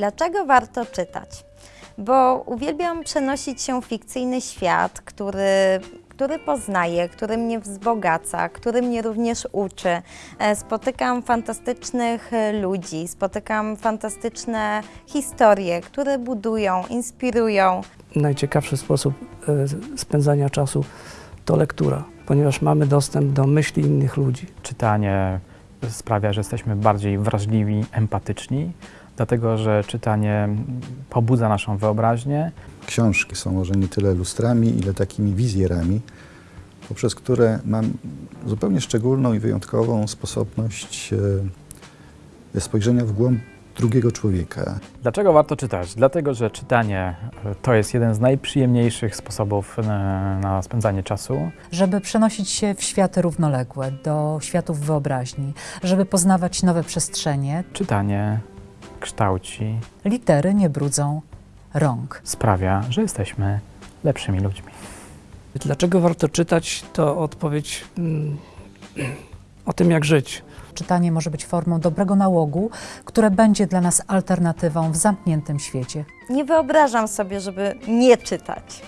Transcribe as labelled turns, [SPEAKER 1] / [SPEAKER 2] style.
[SPEAKER 1] Dlaczego warto czytać? Bo uwielbiam przenosić się w fikcyjny świat, który, który poznaję, który mnie wzbogaca, który mnie również uczy. E, Spotykam fantastycznych e, ludzi, spotykam fantastyczne historie, które budują, inspirują.
[SPEAKER 2] najciekawszy sposób e, spędzania czasu to lektura, ponieważ mamy dostęp do myśli innych ludzi.
[SPEAKER 3] Czytanie sprawia, że jesteśmy bardziej wrażliwi, empatyczni, dlatego że czytanie pobudza naszą wyobraźnię,
[SPEAKER 4] Książki są może nie tyle lustrami, ile takimi wizjerami, poprzez które mam zupełnie szczególną i wyjątkową sposobność e, spojrzenia w głąb drugiego człowieka.
[SPEAKER 3] Dlaczego warto czytać? Dlatego, że czytanie e, to jest jeden z najprzyjemniejszych sposobów e, na spędzanie czasu.
[SPEAKER 5] żeby przenosić się w światy równoległe, do światów wyobraźni, żeby poznawać nowe przestrzenie.
[SPEAKER 3] Czytanie kształci,
[SPEAKER 5] Litery nie brudzą rąk.
[SPEAKER 3] sprawia, że jesteśmy lepszymi ludźmi.
[SPEAKER 2] Dlaczego warto czytać, to odpowiedź mm, o tym, jak żyć.
[SPEAKER 5] Czytanie może być formą dobrego nałogu, które będzie dla nas alternatywą w zamkniętym świecie.
[SPEAKER 1] Nie wyobrażam sobie, żeby nie czytać.